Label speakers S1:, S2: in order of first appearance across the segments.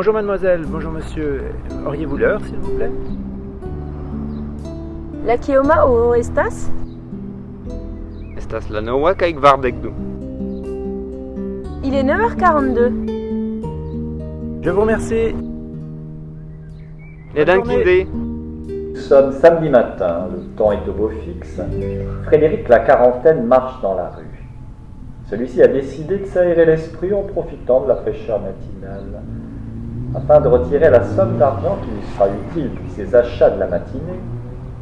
S1: Bonjour mademoiselle, bonjour monsieur. Auriez-vous l'heure, s'il vous plaît?
S2: La Kioma o estas?
S3: Estas la noa du.
S2: Il est 9h42.
S1: Je vous remercie.
S3: Ne dankinde.
S4: Nous sommes samedi matin, le temps est au beau fixe. Frédéric, la quarantaine, marche dans la rue. Celui-ci a décidé de s'aérer l'esprit en profitant de la fraîcheur matinale. Afin de retirer la somme d'argent qui lui sera utile pour ses achats de la matinée,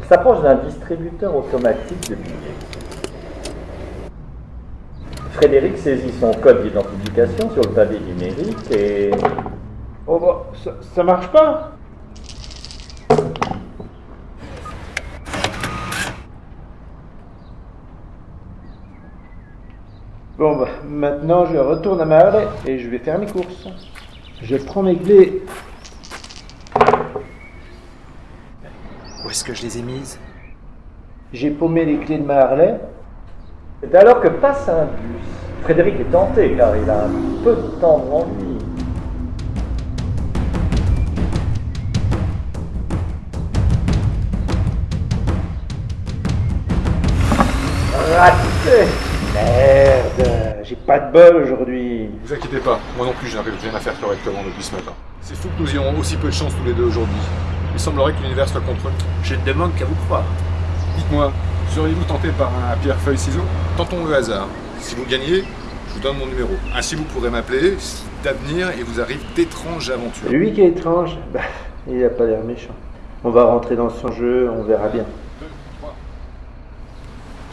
S4: il s'approche d'un distributeur automatique de billets. Frédéric saisit son code d'identification sur le pavé numérique et...
S1: Oh bah, ça, marche pas Bon bah, maintenant je retourne à ma et je vais faire mes courses. Je prends mes clés. Où est-ce que je les ai mises? J'ai paumé les clés de ma Harley.
S4: C'est alors que passe un bus. Frédéric est tenté car il a un peu de temps devant lui.
S1: Raté pas de bol aujourd'hui.
S5: Vous inquiétez pas, moi non plus je n'arrive rien à faire correctement depuis ce matin. C'est fou que nous ayons aussi peu de chance tous les deux aujourd'hui. Il semblerait que l'univers soit contre nous.
S1: Je ne demande qu'à vous croire.
S5: Dites-moi, seriez-vous tenté par un pierre-feuille-ciseau Tentons le hasard. Si vous gagnez, je vous donne mon numéro. Ainsi vous pourrez m'appeler si d'avenir il vous arrive d'étranges aventures.
S1: Lui qui est étrange, bah, il a pas l'air méchant. On va rentrer dans son jeu, on verra bien.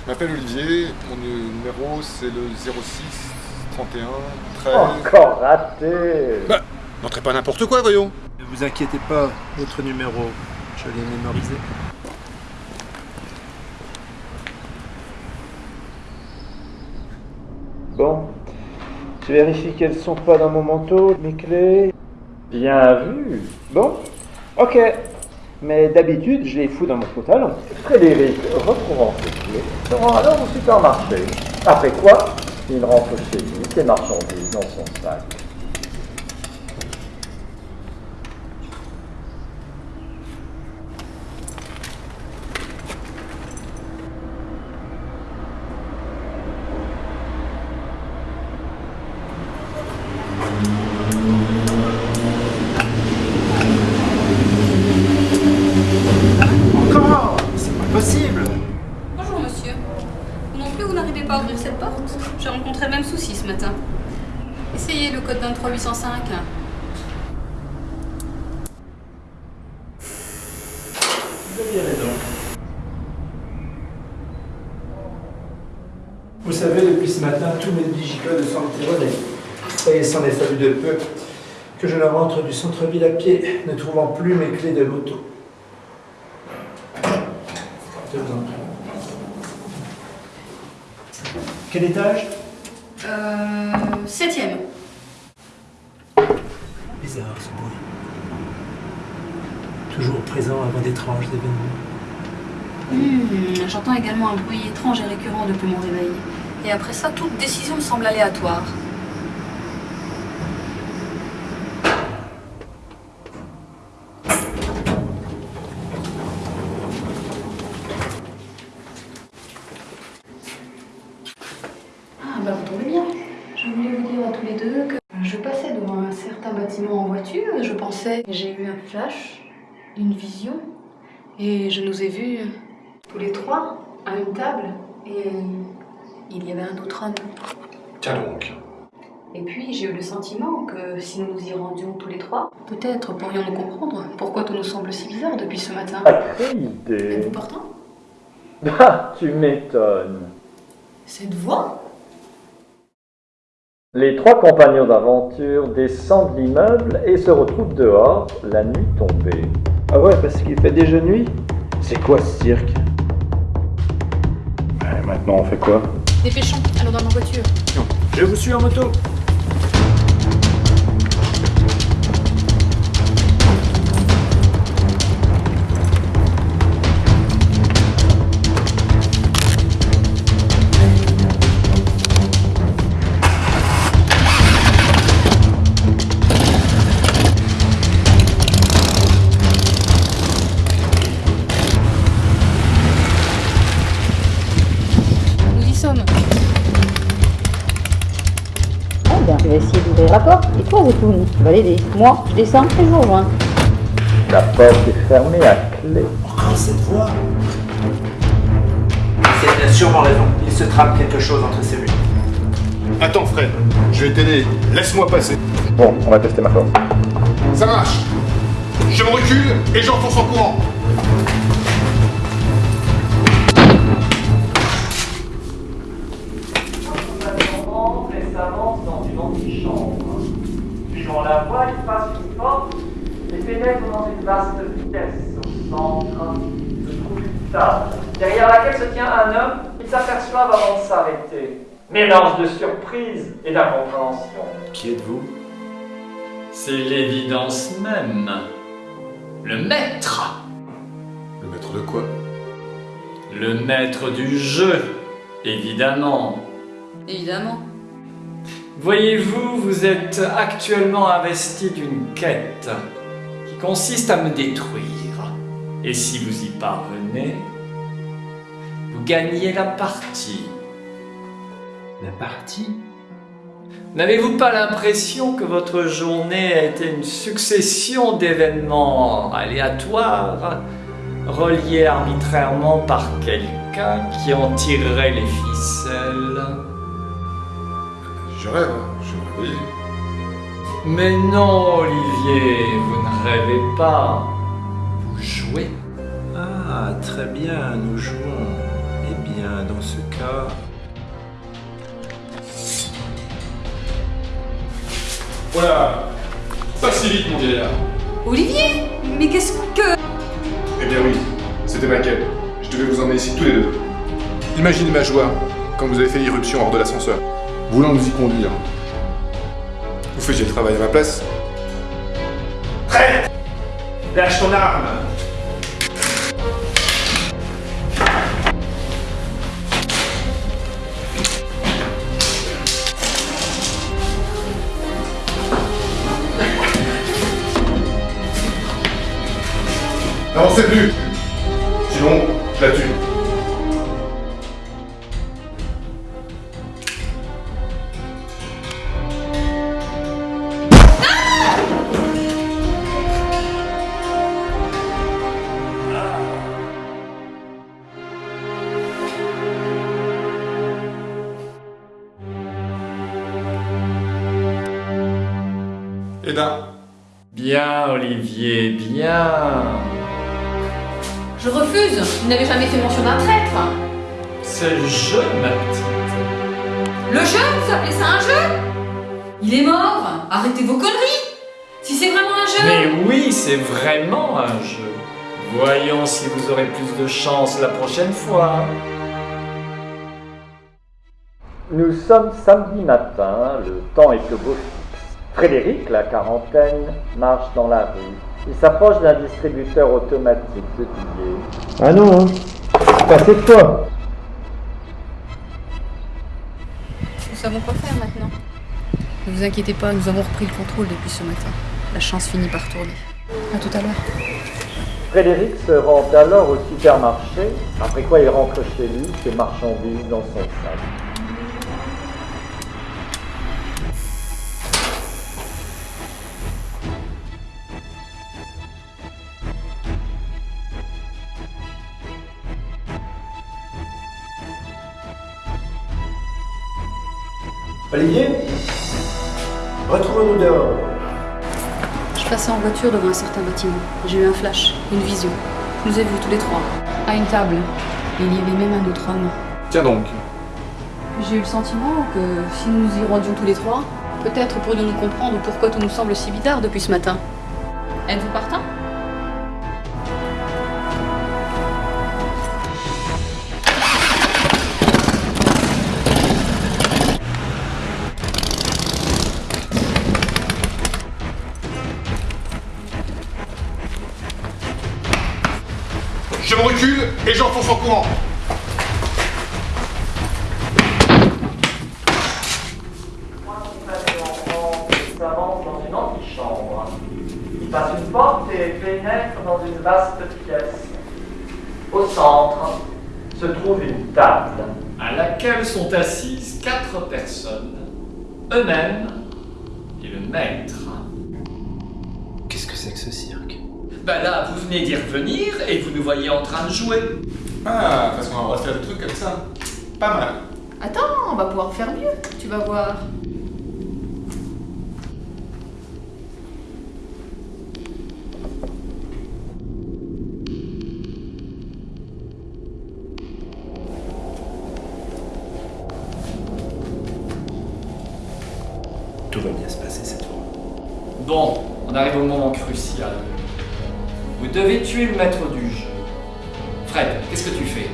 S5: Je m'appelle Olivier, mon numéro c'est le 06 31 13...
S4: Encore raté
S5: Bah, n'entrez pas n'importe quoi, voyons
S1: Ne vous inquiétez pas, votre numéro, je l'ai mémorisé. Bon, je vérifie qu'elles sont pas dans mon manteau, mes clés.
S4: Bien vu
S1: Bon, ok. Mais d'habitude, je les fous dans mon pantalon.
S4: Frédéric, retrouvant ses clés, se rend alors au supermarché. Après quoi, il rentre chez lui, ses marchandises dans son sac.
S6: Vous. Vous
S1: savez, depuis ce matin, tous mes digicodes sont tironnés. Et s'en est fallu de peu que je ne rentre du centre-ville à pied, ne trouvant plus mes clés de moto. Quel étage?
S6: Euh, Septième.
S1: Bizarre ce bruit. Toujours présent avant d'étranges événements.
S6: Hmm, J'entends également un bruit étrange et récurrent depuis mon réveil. Et après ça, toute décision me semble aléatoire. Ah bah vous tombez bien. Je voulais vous dire à tous les deux que je passais devant un certain bâtiment en voiture et je pensais, j'ai eu un flash, une vision, et je nous ai vus tous les trois à une table et il y avait un autre homme.
S5: Tiens donc.
S6: Et puis j'ai eu le sentiment que si nous nous y rendions tous les trois, peut-être pourrions-nous comprendre pourquoi tout nous semble si bizarre depuis ce matin.
S4: Sacrée idée
S6: Êtes-vous partant
S4: Ah, tu m'étonnes
S6: Cette voix?
S4: Les trois compagnons d'aventure descendent l'immeuble et se retrouvent dehors, la nuit tombée.
S1: Ah ouais, parce qu'il fait déjà nuit? C'est quoi ce cirque?
S5: Ouais, maintenant on fait quoi?
S6: Dépêchons, allons dans ma voiture.
S1: Je vous suis en moto
S7: il va essayer d'ouvrir la porte. Et toi, Zetoun, tu vas l'aider. Moi, je descends et je vous rejoins.
S4: La porte est fermée à clé.
S1: Encore cette voix C'est bien sûrement raison. Il se trame quelque chose entre ces murs.
S5: Attends, Fred, je vais t'aider. Laisse-moi passer.
S4: Bon, on va tester ma force.
S5: Ça marche. Je me recule et j'enfonce en courant.
S8: Avant de s'arrêter. Mélange de surprise et d'incompréhension.
S1: Qui êtes-vous?
S8: C'est l'évidence même. Le maître.
S5: Le maître de quoi?
S8: Le maître du jeu, évidemment.
S6: Évidemment.
S8: Voyez-vous, vous êtes actuellement investi d'une quête qui consiste à me détruire. Et si vous y parvenez, vous gagnez la partie.
S1: La partie?
S8: N'avez-vous pas l'impression que votre journée a été une succession d'événements aléatoires, reliés arbitrairement par quelqu'un qui en tirerait les ficelles?
S5: Je rêve, je me réveille.
S8: Mais non, Olivier, vous ne rêvez pas. Vous jouez?
S1: Ah, très bien, nous jouons. Bien, dans ce cas...
S5: Voilà. Pas si vite, mon vieillard.
S6: Olivier Mais qu'est-ce que...
S5: Eh bien oui, c'était ma quête. Je devais vous emmener ici tous les deux. Imaginez ma joie quand vous avez fait l'irruption hors de l'ascenseur, voulant nous y conduire. Vous faisiez le travail à ma place
S8: Lâche ton arme
S5: N'avancez plus Sinon, je la tue. Eda,
S8: Bien, Olivier, bien.
S6: Je refuse Vous n'avez jamais fait mention d'un traître
S8: C'est le jeu, ma petite.
S6: Le jeu Vous appelez ça un jeu? Il est mort Arrêtez vos conneries Si c'est vraiment un jeu
S8: Mais oui, c'est vraiment un jeu. Voyons si vous aurez plus de chance la prochaine fois.
S4: Nous sommes samedi matin, le temps est au beau fixe. Frédéric, la quarantaine, marche dans la rue. Il s'approche d'un distributeur automatique de billets.
S1: Ah non, hein. Pas cette fois.
S6: Nous savons quoi faire maintenant. Ne vous inquiétez pas, nous avons repris le contrôle depuis ce matin. La chance finit par tourner. À tout à l'heure.
S4: Frédéric se rend alors au supermarché, après quoi il rentre chez lui, ses marchandises dans son sac.
S1: Olivier Retrouvons-nous dehors.
S6: Je passais en voiture devant un certain bâtiment. J'ai eu un flash, une vision. Je nous ai vus tous les trois, à une table. Et il y avait même un autre homme.
S5: tiens donc.
S6: J'ai eu le sentiment que si nous nous y rendions tous les trois, peut-être pourrions-nous comprendre pourquoi tout nous semble si bizarre depuis ce matin. Êtes-vous partant?
S5: Je me recule et j'enfonce en courant.
S8: Il passe une porte et pénètre dans une vaste pièce. Au centre se trouve une table à laquelle sont assises quatre personnes, eux-mêmes et le maître.
S1: Qu'est-ce que c'est que ce cirque
S8: Bah là, vous venez d'y revenir et vous nous voyez en train de jouer.
S5: Ah, parce qu'on va faire des trucs comme ça. Pas mal.
S6: Attends, on va pouvoir faire mieux, tu vas voir.
S1: Tout va bien se passer cette fois.
S8: Bon, on arrive au moment crucial. Vous devez tuer le maître du jeu. Fred, qu'est-ce que tu fais?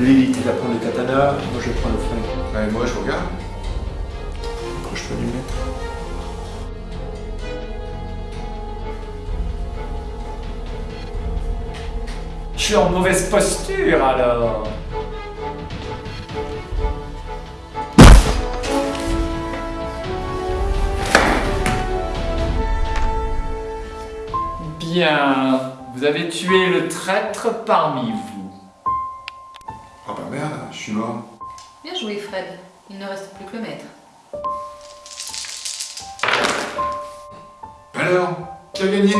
S1: Lilith, il va prendre le katana, moi je prends le flingue.
S5: Ouais, moi, je regarde.
S1: Approche-toi du maître.
S8: Je suis en mauvaise posture alors. Bien, vous avez tué le traître parmi vous.
S5: Oh bah merde, je suis mort.
S6: Bien joué Fred, il ne reste plus que le maître.
S5: Alors, qui a gagné?